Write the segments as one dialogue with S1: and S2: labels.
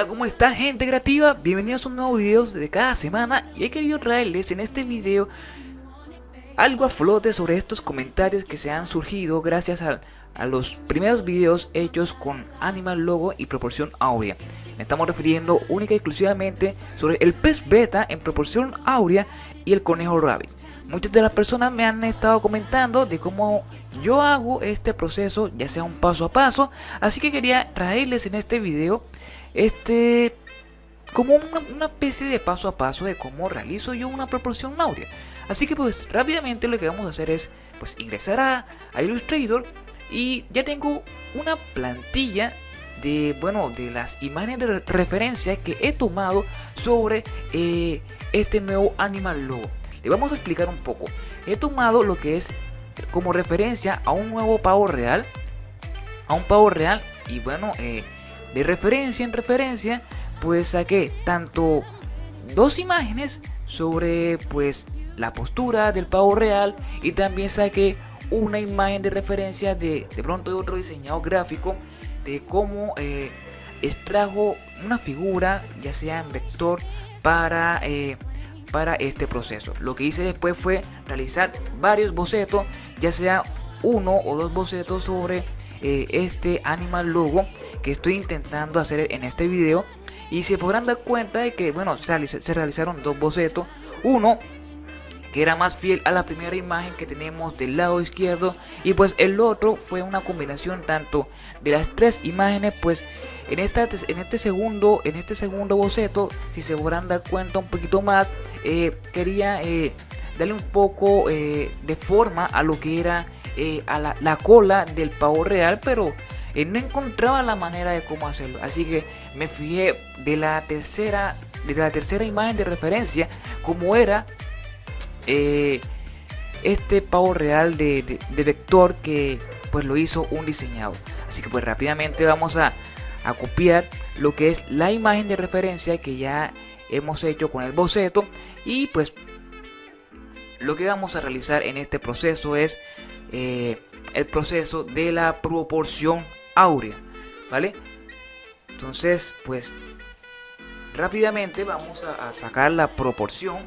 S1: Hola, ¿cómo está gente creativa? Bienvenidos a un nuevo video de cada semana y he querido traerles en este video algo a flote sobre estos comentarios que se han surgido gracias a, a los primeros videos hechos con Animal Logo y proporción áurea. Me estamos refiriendo única y exclusivamente sobre el pez beta en proporción áurea y el conejo rabbit. Muchas de las personas me han estado comentando de cómo yo hago este proceso, ya sea un paso a paso, así que quería traerles en este video este como una, especie de paso a paso de cómo realizo yo una proporción áurea. Así que pues rápidamente lo que vamos a hacer es pues ingresar a, Illustrator y ya tengo una plantilla de bueno de las imágenes de referencia que he tomado sobre eh, este nuevo animal logo le vamos a explicar un poco. He tomado lo que es como referencia a un nuevo pavo real. A un pavo real. Y bueno, eh, de referencia en referencia, pues saqué tanto dos imágenes sobre pues la postura del pavo real. Y también saqué una imagen de referencia de, de pronto de otro diseñador gráfico. De cómo eh, extrajo una figura, ya sea en vector, para... Eh, para este proceso. Lo que hice después fue realizar varios bocetos, ya sea uno o dos bocetos sobre eh, este animal logo que estoy intentando hacer en este video. Y se podrán dar cuenta de que, bueno, se realizaron dos bocetos. Uno que era más fiel a la primera imagen que tenemos del lado izquierdo y pues el otro fue una combinación tanto de las tres imágenes pues en, esta, en este segundo en este segundo boceto si se podrán dar cuenta un poquito más eh, quería eh, darle un poco eh, de forma a lo que era a la, cola del pavo real, pero no encontraba la manera de cómo hacerlo. Así que me fijé de la tercera, de la tercera imagen de referencia, como era este pavo real de, de, vector que pues lo hizo un diseñador. Así que pues rápidamente vamos a, a copiar lo que es la imagen de referencia que ya hemos hecho con el boceto y pues lo que vamos a realizar en este proceso es eh, el proceso de la proporción áurea vale entonces pues rápidamente vamos a sacar la proporción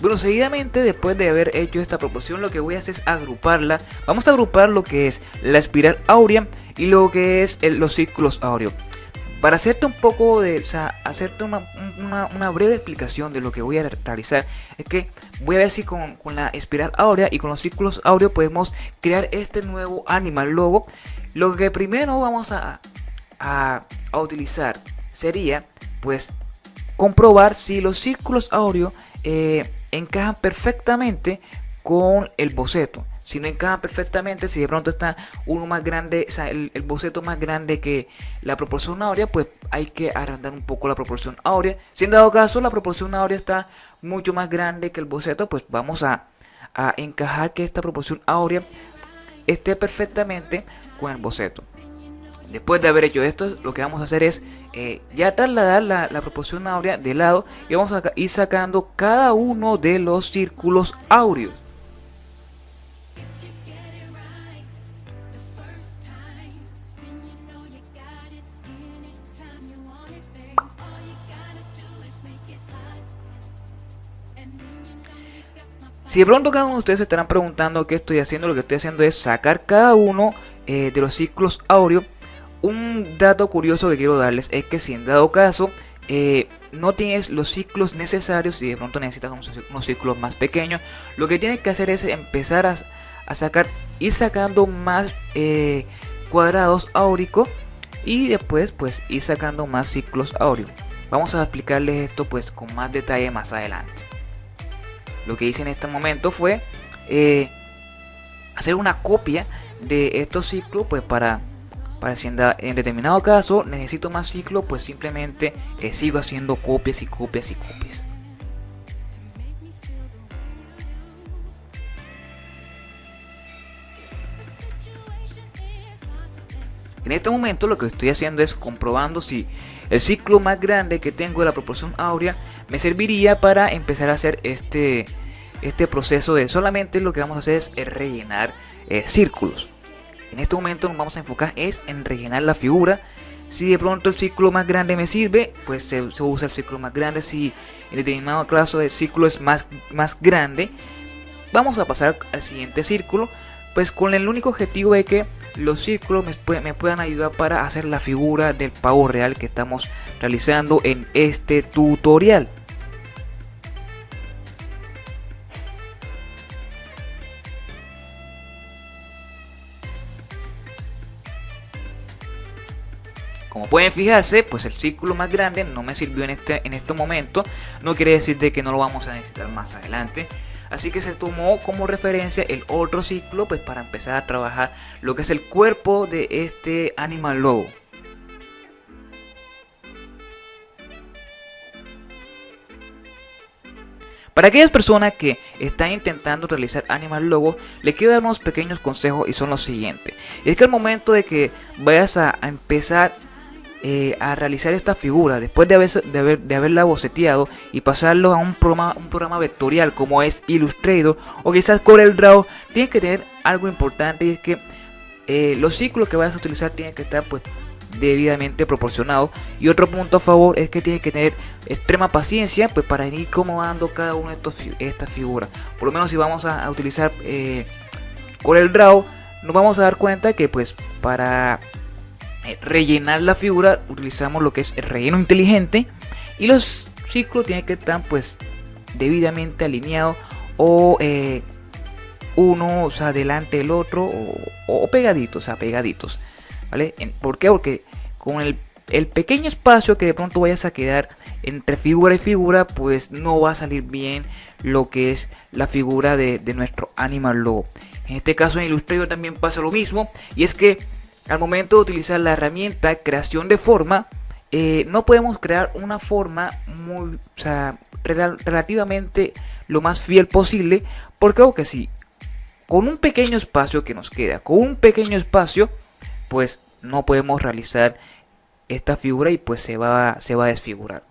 S1: Bueno, seguidamente después de haber hecho esta proporción lo que voy a hacer es agruparla. Vamos a agrupar lo que es la espiral áurea y lo que es los círculos áureos. Para hacerte un poco de, o sea, hacerte una, breve explicación de lo que voy a realizar, es que voy a ver si con, la espiral áurea y con los círculos áureos podemos crear este nuevo animal logo. Lo que primero vamos a, a, a utilizar sería, pues, comprobar si los círculos áureos eh, encajan perfectamente con el boceto. Si no encajan perfectamente, si de pronto está uno más grande, o sea, el, boceto más grande que la proporción áurea, pues hay que agrandar un poco la proporción áurea. Si en dado caso la proporción áurea está mucho más grande que el boceto, pues vamos a, a encajar que esta proporción áurea esté perfectamente con el boceto. Después de haber hecho esto, lo que vamos a hacer es eh, ya trasladar la, proporción áurea de lado y vamos a ir sacando cada uno de los círculos áureos. Si de pronto cada uno de ustedes se estarán preguntando qué estoy haciendo, lo que estoy haciendo es sacar cada uno eh, de los círculos áureos un dato curioso que quiero darles es que si en dado caso eh, no tienes los ciclos necesarios y de pronto necesitas unos, ciclos más pequeños, lo que tienes que hacer es empezar a, sacar, ir sacando más eh, cuadrados áuricos y después pues ir sacando más ciclos áureos. Vamos a explicarles esto pues con más detalle más adelante. Lo que hice en este momento fue eh, hacer una copia de estos ciclos pues para para si en, determinado caso necesito más ciclo, pues simplemente eh, sigo haciendo copias y copias y copias. En este momento lo que estoy haciendo es comprobando si el ciclo más grande que tengo de la proporción áurea me serviría para empezar a hacer este, este proceso de solamente lo que vamos a hacer es rellenar eh, círculos. En este momento nos vamos a enfocar es en rellenar la figura. Si de pronto el círculo más grande me sirve, pues se, usa el círculo más grande. Si en determinado caso el círculo es más, más grande, vamos a pasar al siguiente círculo. Pues con el único objetivo de que los círculos me, me, puedan ayudar para hacer la figura del pavo real que estamos realizando en este tutorial. Como pueden fijarse, pues el círculo más grande no me sirvió en este, en este momento. No quiere decir de que no lo vamos a necesitar más adelante. Así que se tomó como referencia el otro ciclo pues para empezar a trabajar lo que es el cuerpo de este animal logo. Para aquellas personas que están intentando realizar Animal Logo, le quiero dar unos pequeños consejos y son los siguientes. Es que al momento de que vayas a empezar eh, a realizar esta figura después de, haber, de, haber, de haberla boceteado y pasarlo a un programa, un programa vectorial como es Illustrator o quizás CorelDRAW, tienes que tener algo importante y es que eh, los ciclos que vayas a utilizar tienen que estar pues debidamente proporcionados. Y otro punto a favor es que tienes que tener extrema paciencia pues para ir acomodando cada una de estos, estas figuras por lo menos si vamos a, utilizar eh, CorelDRAW nos vamos a dar cuenta que pues para rellenar la figura utilizamos lo que es el relleno inteligente y los ciclos tienen que estar pues debidamente alineados o eh, uno o sea, delante del otro o, pegaditos, o sea, pegaditos. ¿Vale? ¿Por qué? Porque con el, pequeño espacio que de pronto vayas a quedar entre figura y figura, pues no va a salir bien lo que es la figura de, de nuestro animal logo. En este caso en Illustrator también pasa lo mismo y es que al momento de utilizar la herramienta creación de forma, eh, no podemos crear una forma muy, o sea, relativamente lo más fiel posible, porque aunque si con un pequeño espacio que nos queda, con un pequeño espacio, pues no podemos realizar esta figura y pues se va, se va a desfigurar.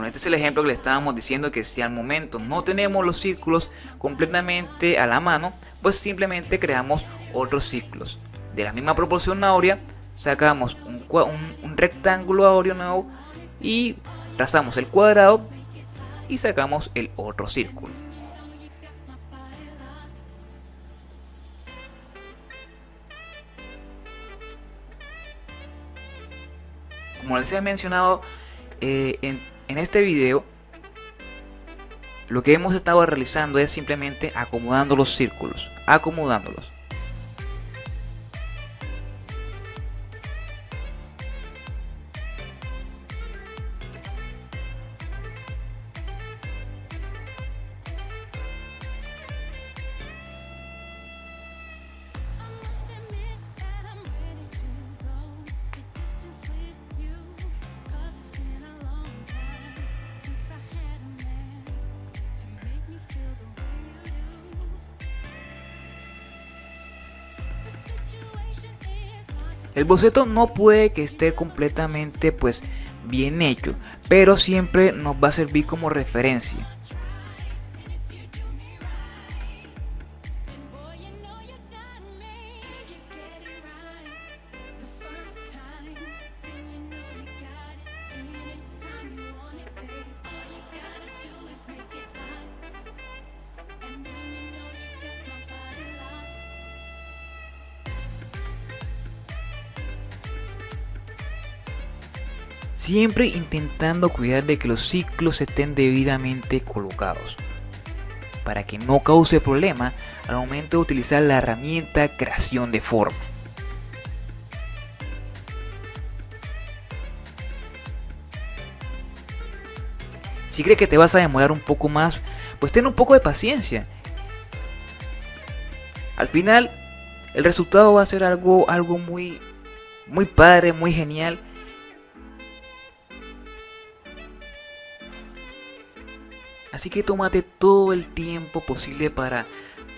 S1: Bueno, este es el ejemplo que le estábamos diciendo que si al momento no tenemos los círculos completamente a la mano, pues simplemente creamos otros círculos. De la misma proporción áurea, sacamos un, un rectángulo áureo nuevo y trazamos el cuadrado y sacamos el otro círculo. Como les he mencionado, eh, en en este video lo que hemos estado realizando es simplemente acomodando los círculos, acomodándolos. El boceto no puede que esté completamente pues bien hecho, pero siempre nos va a servir como referencia. Siempre intentando cuidar de que los ciclos estén debidamente colocados para que no cause problema al momento de utilizar la herramienta creación de forma. Si crees que te vas a demorar un poco más, pues ten un poco de paciencia. Al final, el resultado va a ser algo, algo muy, muy padre, muy genial. Así que tómate todo el tiempo posible para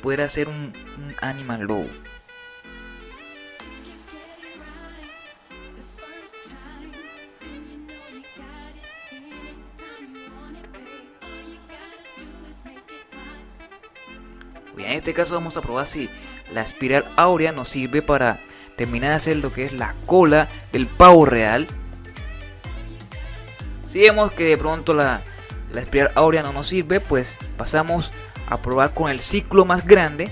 S1: poder hacer un, un Animal Low. en este caso vamos a probar si la espiral áurea nos sirve para terminar de hacer lo que es la cola del pavo real. Si vemos que de pronto la, la espiral áurea no nos sirve, pues pasamos a probar con el ciclo más grande.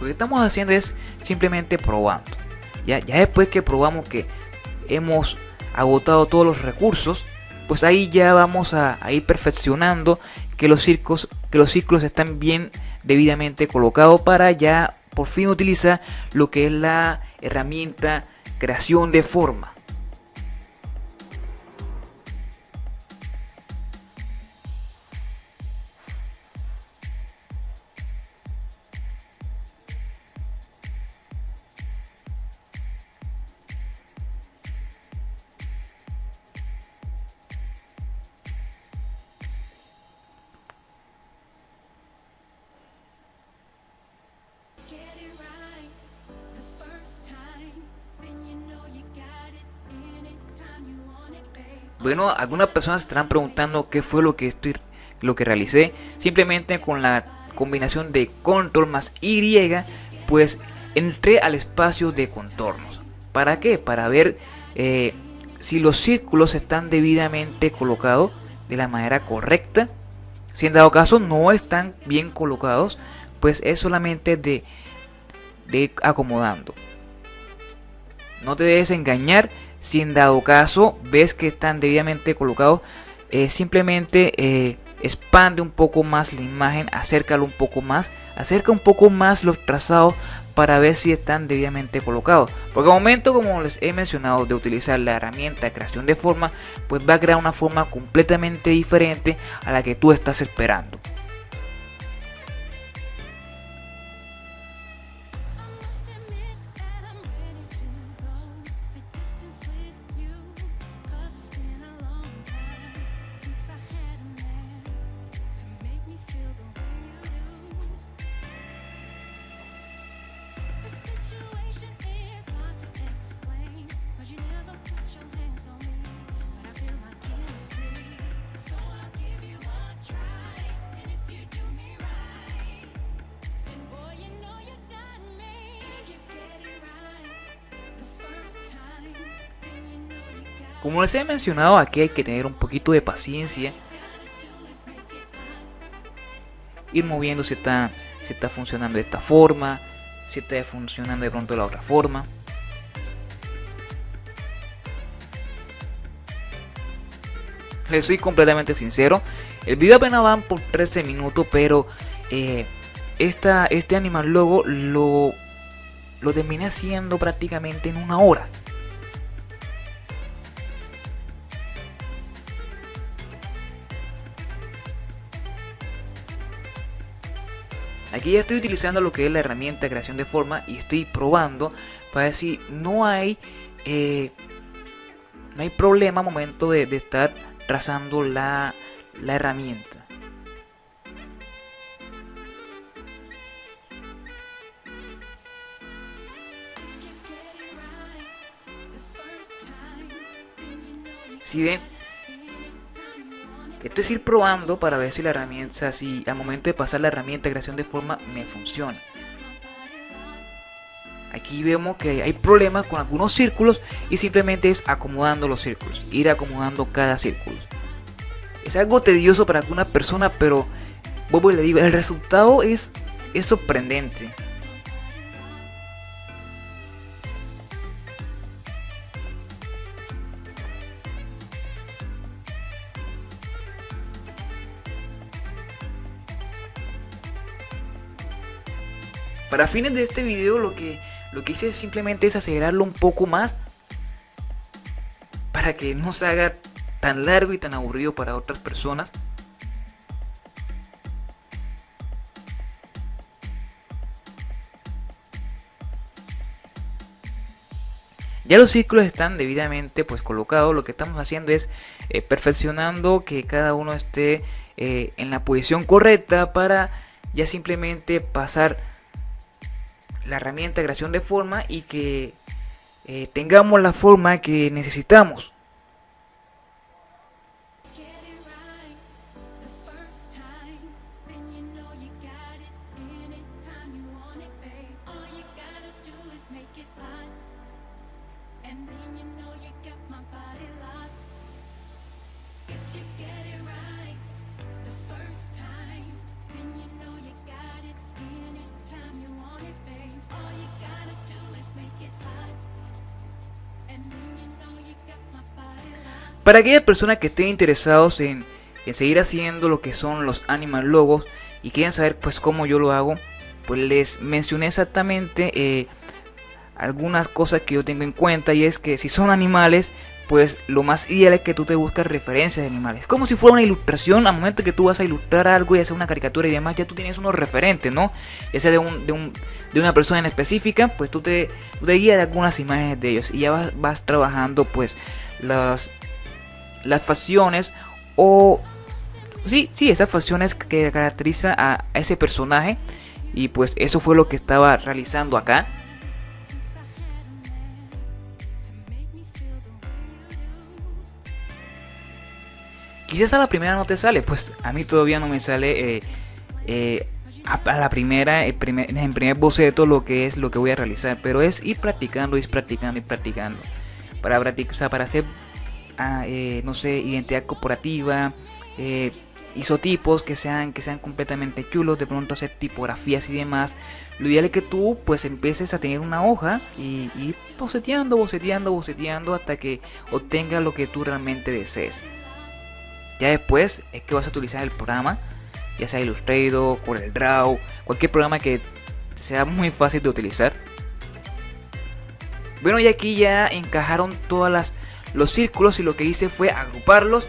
S1: Lo que estamos haciendo es simplemente probando. Ya, ya después que probamos que hemos agotado todos los recursos, pues ahí ya vamos a, ir perfeccionando que los, circos, que los ciclos están bien debidamente colocados para ya por fin utilizar lo que es la herramienta creación de forma. Bueno, algunas personas estarán preguntando qué fue lo que estoy lo que realicé. Simplemente con la combinación de control más Y, pues entré al espacio de contornos. ¿Para qué? Para ver eh, si los círculos están debidamente colocados de la manera correcta. Si en dado caso no están bien colocados, pues es solamente de, de acomodando. No te debes engañar si en dado caso ves que están debidamente colocados, eh, simplemente eh, expande un poco más la imagen, acércalo un poco más, acerca un poco más los trazados para ver si están debidamente colocados. Porque al momento, como les he mencionado, de utilizar la herramienta de creación de forma, pues va a crear una forma completamente diferente a la que tú estás esperando. Como les he mencionado, aquí hay que tener un poquito de paciencia. Ir moviendo si está, si está funcionando de esta forma, si está funcionando de pronto de la otra forma. Les soy completamente sincero. El video apenas va por 13 minutos, pero eh, este animal logo lo, lo terminé haciendo prácticamente en una hora. Aquí ya estoy utilizando lo que es la herramienta de creación de forma y estoy probando para decir no hay eh, no hay problema al momento de, estar trazando la, la herramienta. Si ven, esto es ir probando para ver si la herramienta, si al momento de pasar la herramienta de creación de forma me funciona. Aquí vemos que hay problemas con algunos círculos y simplemente es acomodando los círculos, ir acomodando cada círculo. Es algo tedioso para alguna persona, pero vuelvo y le digo, el resultado es, es sorprendente. Para fines de este video lo que, lo que hice simplemente es acelerarlo un poco más para que no se haga tan largo y tan aburrido para otras personas. Ya los círculos están debidamente pues colocados. Lo que estamos haciendo es eh, perfeccionando que cada uno esté eh, en la posición correcta para ya simplemente pasar la herramienta de creación de forma y que eh, tengamos la forma que necesitamos. Para aquellas personas que estén interesados en, seguir haciendo lo que son los animal logos y quieren saber pues cómo yo lo hago, pues les mencioné exactamente eh, algunas cosas que yo tengo en cuenta y es que si son animales pues lo más ideal es que tú te busques referencias de animales. Como si fuera una ilustración, al momento que tú vas a ilustrar algo y hacer una caricatura y demás, ya tú tienes unos referentes, ¿no? Ya sea de, un, de, un, de una persona en específica, pues tú te, te guías de algunas imágenes de ellos y ya vas, vas trabajando pues las, las facciones o... Sí, sí, esas facciones que caracterizan a ese personaje. Y pues eso fue lo que estaba realizando acá. Quizás a la primera no te sale, pues a mí todavía no me sale eh, eh, a, la primera, el primer, en primer boceto lo que es lo que voy a realizar. Pero es ir practicando, ir practicando, ir practicando. Para practicar, para hacer eh, no sé, identidad corporativa, eh, isotipos que sean, que sean completamente chulos, de pronto hacer tipografías y demás. Lo ideal es que tú pues empieces a tener una hoja y, y boceteando, boceteando, boceteando hasta que obtengas lo que tú realmente desees. Ya después es que vas a utilizar el programa, ya sea Illustrator, CorelDRAW, cualquier programa que sea muy fácil de utilizar. Bueno, y aquí ya encajaron todas las los círculos y lo que hice fue agruparlos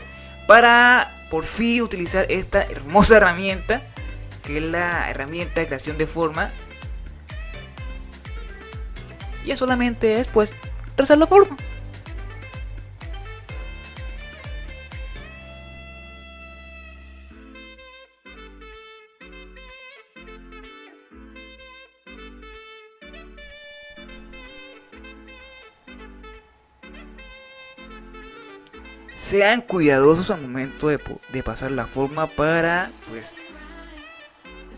S1: para por fin utilizar esta hermosa herramienta que es la herramienta de creación de forma. Y solamente es pues trazar la forma sean cuidadosos al momento de, pasar la forma para pues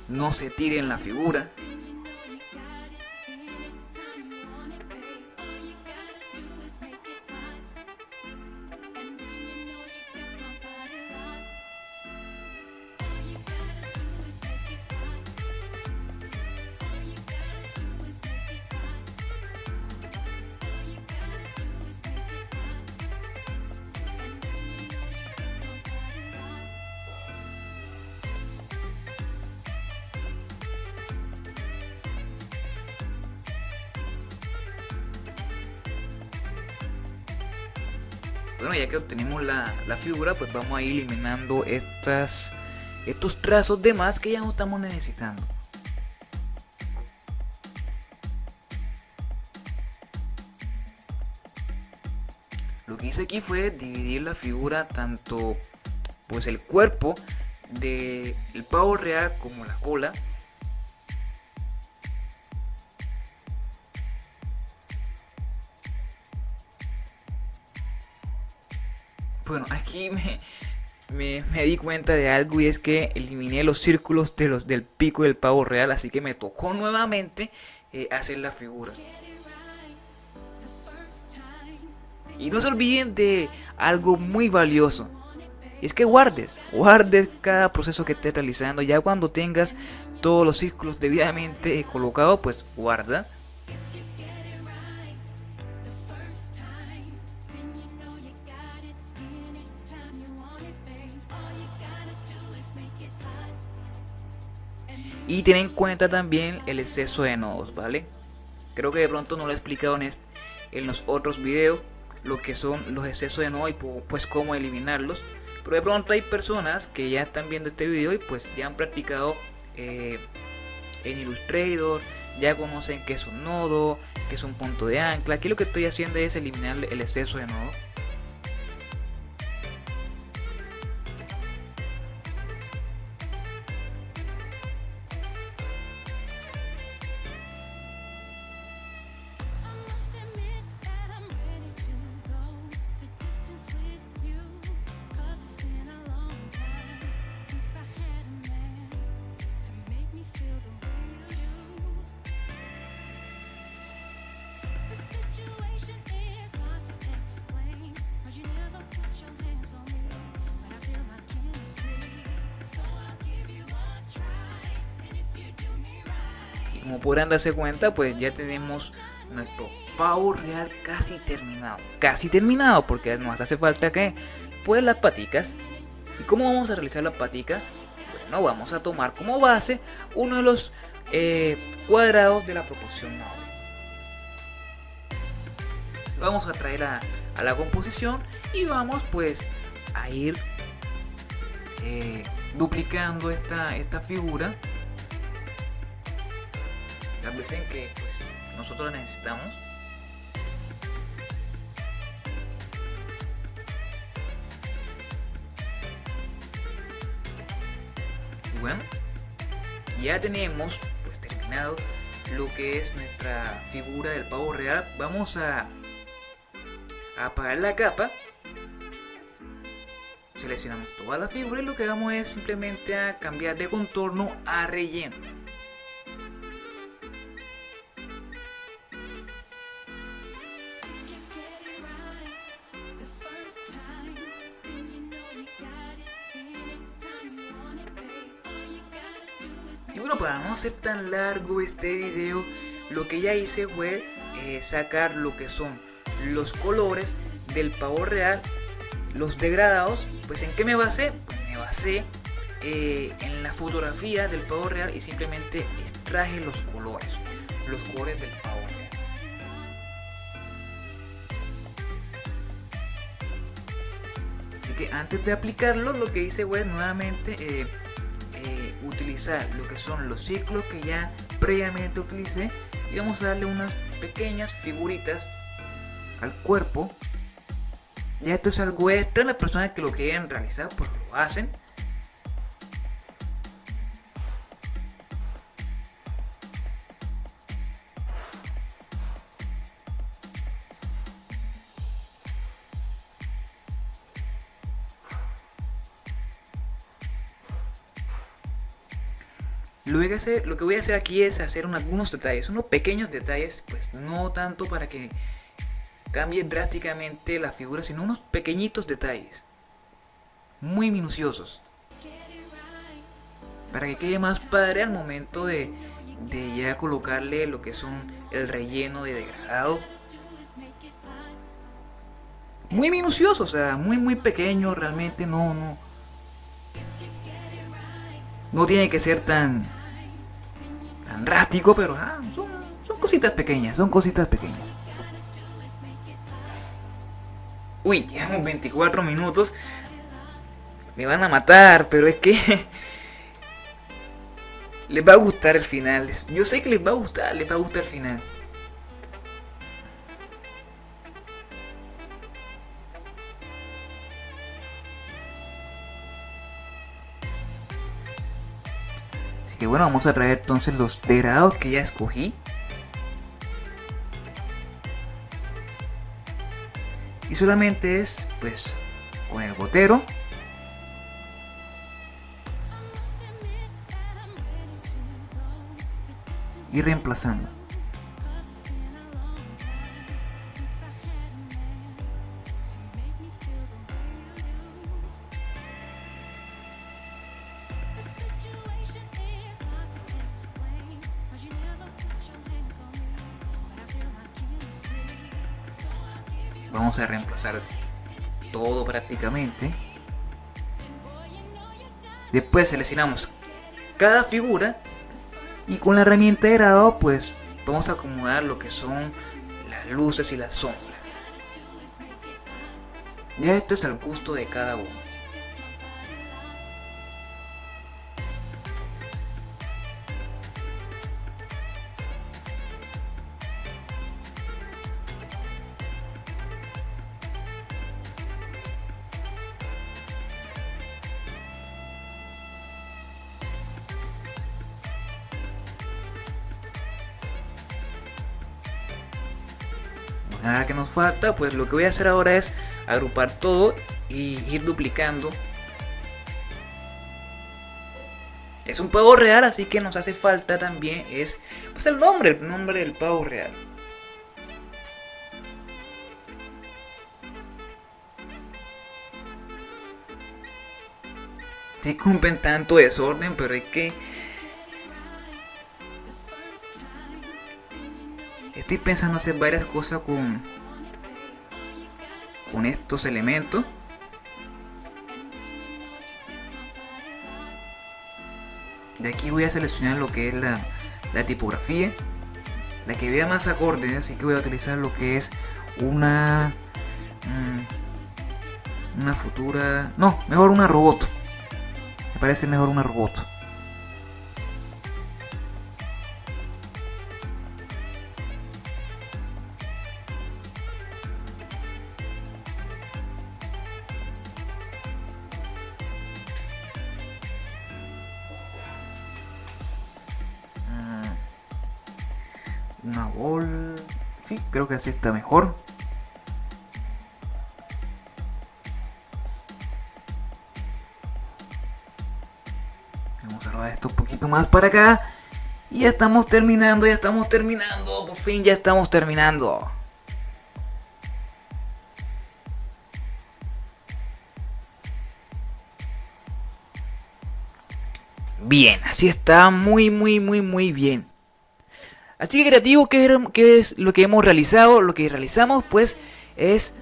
S1: no se tiren la figura Bueno, ya que obtenemos la, figura, pues vamos a ir eliminando estas, estos trazos de más que ya no estamos necesitando. Lo que hice aquí fue dividir la figura tanto pues el cuerpo del pavo real como la cola Bueno, aquí me, me, di cuenta de algo y es que eliminé los círculos de los del pico del pavo real, así que me tocó nuevamente eh, hacer la figura. Y no se olviden de algo muy valioso. Es que guardes, guardes cada proceso que estés realizando. Ya cuando tengas todos los círculos debidamente colocados, pues guarda y ten en cuenta también el exceso de nodos, ¿vale? Creo que de pronto no lo he explicado en, en los otros videos lo que son los excesos de nodos y pues cómo eliminarlos. Pero de pronto hay personas que ya están viendo este video y pues ya han practicado eh, en Illustrator, ya conocen qué es un nodo, qué es un punto de ancla. Aquí lo que estoy haciendo es eliminar el exceso de nodos como podrán darse cuenta pues ya tenemos nuestro pavo real casi terminado. Casi terminado porque nos hace falta que pues las paticas. Y cómo vamos a realizar las paticas bueno vamos a tomar como base uno de los eh, cuadrados de la proporción nado vamos a traer a, la composición y vamos pues a ir eh, duplicando esta figura en que pues, nosotros la necesitamos. Y bueno, ya tenemos pues terminado lo que es nuestra figura del pavo real. Vamos a, a apagar la capa. Seleccionamos toda la figura y lo que vamos es simplemente a cambiar de contorno a relleno. Tan largo este video, lo que ya hice fue eh, sacar lo que son los colores del pavo real, los degradados. Pues en qué me basé? Pues me basé eh, en la fotografía del pavo real y simplemente extraje los colores, los colores del pavo real. Así que antes de aplicarlo, lo que hice fue nuevamente eh, utilizar lo que son los ciclos que ya previamente utilicé y vamos a darle unas pequeñas figuritas al cuerpo. Ya esto es algo extra las personas que lo quieren realizar pues lo hacen Lo hacer, lo que voy a hacer aquí es hacer algunos detalles, unos pequeños detalles, pues no tanto para que cambie drásticamente la figura, sino unos pequeñitos detalles, muy minuciosos, para que quede más padre al momento de, de ya colocarle lo que son el relleno de degradado. Muy minucioso, o sea, muy muy pequeño, realmente no, no, no tiene que ser tan tan pero ah, son, son cositas pequeñas, son cositas pequeñas. Uy, llevamos 24 minutos. Me van a matar, pero es que les va a gustar el final. Yo sé que les va a gustar, les va a gustar el final. Así que bueno, vamos a traer entonces los degradados que ya escogí. Y solamente es pues con el botero. Y reemplazando. A reemplazar todo prácticamente después seleccionamos cada figura Y con la herramienta de grado pues vamos a acomodar lo que son las luces y las sombras. Ya esto es al gusto de cada uno. Falta pues lo que voy a hacer ahora es agrupar todo y ir duplicando. Es un pavo real así que nos hace falta también es pues el nombre el nombre del pavo real. Cumplen tanto desorden pero hay que estoy pensando hacer varias cosas con con estos elementos. De aquí voy a seleccionar lo que es la, tipografía. La que vea más acorde así que voy a utilizar lo que es una mm, una futura no mejor una robot. Me parece mejor una robot que así está mejor. Vamos a rodar esto un poquito más para acá. Y ya estamos terminando, ya estamos terminando. Por fin ya estamos terminando. Bien, así está muy, muy, muy, muy bien. Así que creativo, ¿qué, es lo que hemos realizado? Lo que realizamos pues es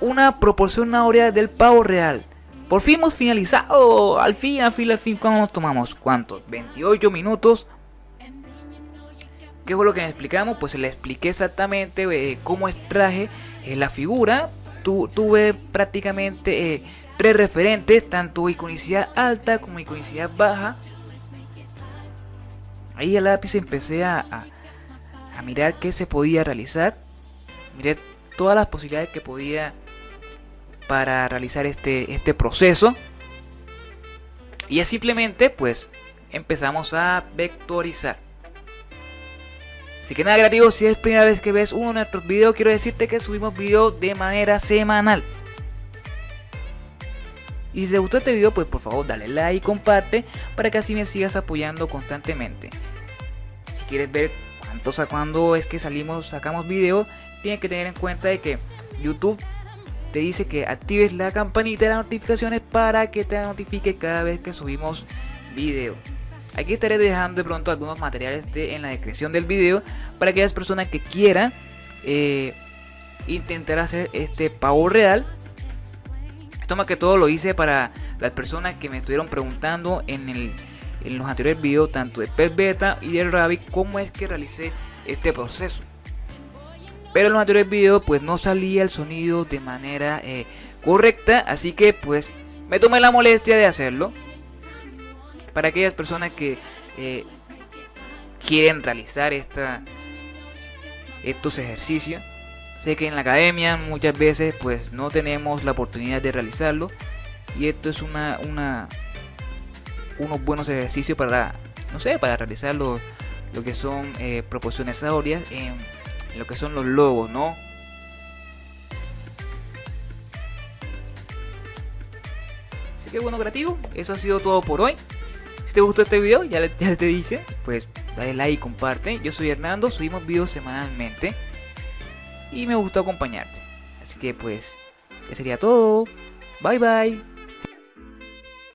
S1: una proporción áurea del pavo real. Por fin hemos finalizado, al fin, al fin, al fin, ¿cuándo nos tomamos? ¿Cuántos? 28 minutos. ¿Qué fue lo que me explicamos? Pues le expliqué exactamente eh, cómo extraje eh, la figura. tuve prácticamente eh, tres referentes, tanto iconicidad alta como iconicidad baja Ahí a lápiz empecé a, a, mirar qué se podía realizar. Miré todas las posibilidades que podía para realizar este, este proceso. Y ya simplemente pues empezamos a vectorizar. Así que nada creativo, si es primera vez que ves uno de nuestros videos, quiero decirte que subimos videos de manera semanal. Y si te gustó este video, pues por favor dale like y comparte para que así me sigas apoyando constantemente. Si quieres ver cuántos a cuándo es que salimos, sacamos videos, tienes que tener en cuenta de que YouTube te dice que actives la campanita de las notificaciones para que te notifique cada vez que subimos video. Aquí estaré dejando de pronto algunos materiales en la descripción del video para aquellas personas que quieran eh, intentar hacer este pavo real esto más que todo lo hice para las personas que me estuvieron preguntando en, el, en los anteriores videos, tanto de Pet Beta y de Rabbit, cómo es que realicé este proceso. Pero en los anteriores videos pues no salía el sonido de manera eh, correcta, así que pues me tomé la molestia de hacerlo. Para aquellas personas que eh, quieren realizar esta, estos ejercicios Sé que en la academia muchas veces pues no tenemos la oportunidad de realizarlo y esto es una, una unos buenos ejercicios para no sé para realizar lo, que son eh, proporciones áureas en, lo que son los logos, ¿no? Así que bueno creativo, eso ha sido todo por hoy. Si te gustó este video, ya, ya te dice, pues dale like y comparte. Yo soy Hernando, subimos videos semanalmente y me gustó acompañarte. Así que pues, ya sería todo. Bye bye.